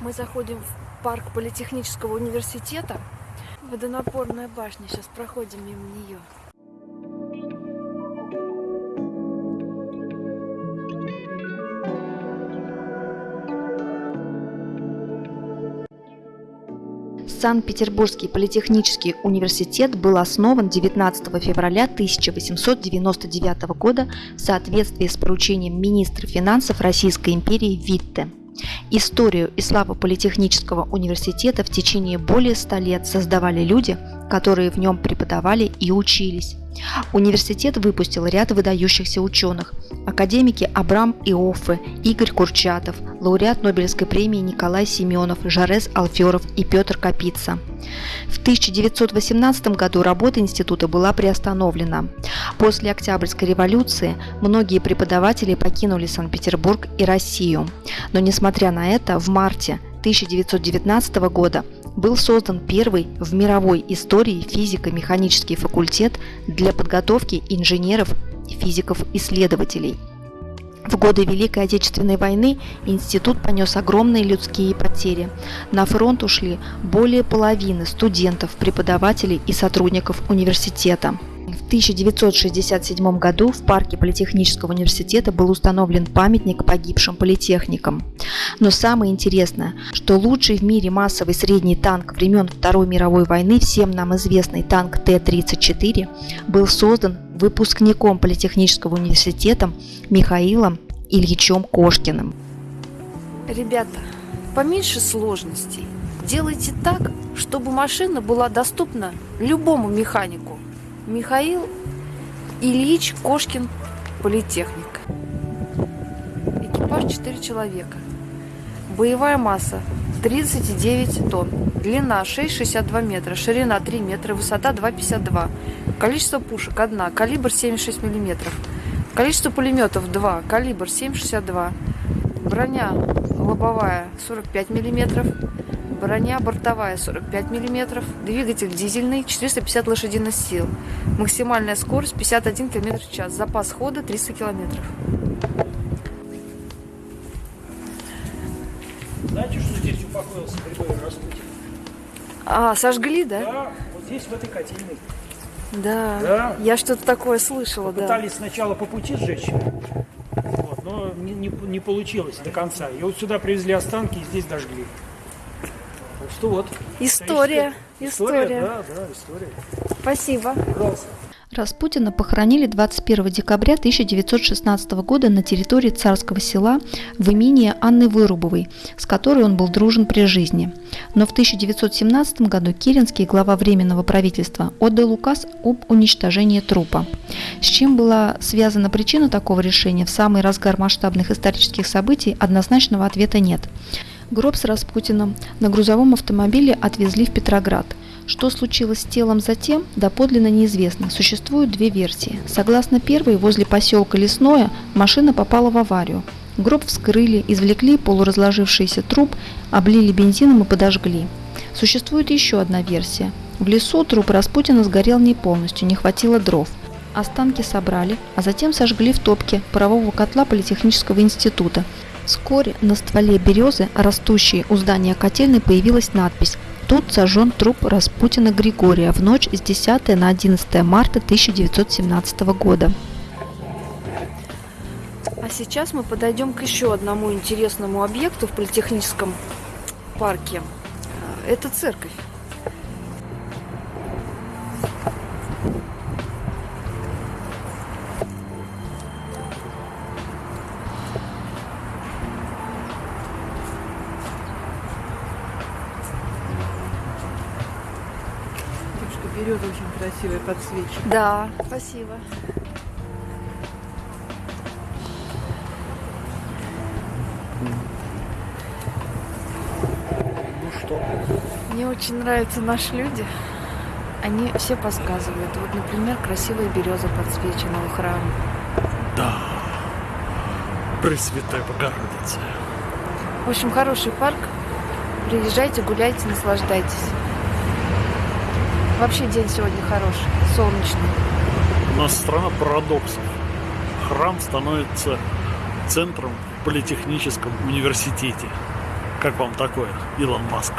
Мы заходим в парк Политехнического университета. Водонапорная башня. Сейчас проходим мимо нее. Санкт-Петербургский политехнический университет был основан 19 февраля 1899 года в соответствии с поручением министра финансов Российской империи Витте. Историю и славу Политехнического университета в течение более ста лет создавали люди, которые в нем преподавали и учились. Университет выпустил ряд выдающихся ученых. Академики Абрам Иоффе, Игорь Курчатов, лауреат Нобелевской премии Николай Семенов, Жарес Алферов и Петр Капица. В 1918 году работа института была приостановлена. После Октябрьской революции многие преподаватели покинули Санкт-Петербург и Россию. Но несмотря на это, в марте 1919 года был создан первый в мировой истории физико-механический факультет для подготовки инженеров физиков-исследователей. В годы Великой Отечественной войны институт понес огромные людские потери. На фронт ушли более половины студентов, преподавателей и сотрудников университета. В 1967 году в парке Политехнического университета был установлен памятник погибшим политехникам. Но самое интересное, что лучший в мире массовый средний танк времен Второй мировой войны, всем нам известный танк Т-34, был создан выпускником Политехнического университета Михаилом Ильичем Кошкиным. Ребята, поменьше сложностей. Делайте так, чтобы машина была доступна любому механику. Михаил Ильич Кошкин, политехник. Экипаж 4 человека. Боевая масса 39 тонн. Длина 6,62 метра, ширина 3 метра, высота 2,52. Количество пушек 1, калибр 7,6 миллиметров. Количество пулеметов 2, калибр 7,62. Броня лобовая 45 миллиметров броня бортовая 45 мм, двигатель дизельный 450 лошадиных сил, максимальная скорость 51 км в час, запас хода 300 км. Знаете, что здесь упокоился Григорий Распутин? А, сожгли, да? Да, вот здесь, в этой котельной. Да, Да. я что-то такое слышала, да. Пытались сначала по пути сжечь, но не, не, не получилось до конца. И вот сюда привезли останки и здесь дожгли. Так что вот. История, История, история. да, да, история. Спасибо. Пожалуйста. Распутина похоронили 21 декабря 1916 года на территории царского села в имении Анны Вырубовой, с которой он был дружен при жизни. Но в 1917 году Керенский, глава Временного правительства, отдал указ об уничтожении трупа. С чем была связана причина такого решения в самый разгар масштабных исторических событий, однозначного ответа нет. Гроб с Распутиным на грузовом автомобиле отвезли в Петроград – что случилось с телом затем, доподлинно неизвестно. Существуют две версии. Согласно первой, возле поселка Лесное машина попала в аварию. Гроб вскрыли, извлекли полуразложившийся труп, облили бензином и подожгли. Существует еще одна версия. В лесу труп Распутина сгорел не полностью, не хватило дров. Останки собрали, а затем сожгли в топке парового котла Политехнического института. Вскоре на стволе березы, растущей у здания котельной, появилась надпись Тут сожжен труп Распутина Григория в ночь с 10 на 11 марта 1917 года. А сейчас мы подойдем к еще одному интересному объекту в Политехническом парке. Это церковь. Берет очень красивая подсвечивает. Да, спасибо. Ну что? Мне очень нравятся наши люди. Они все подсказывают. Вот, например, красивая береза подсвечена у храма. Да. Пресвятая Богородица. В общем, хороший парк. Приезжайте, гуляйте, наслаждайтесь. Вообще день сегодня хороший, солнечный. У нас страна парадоксов. Храм становится центром в политехническом университете. Как вам такое, Илон Маск?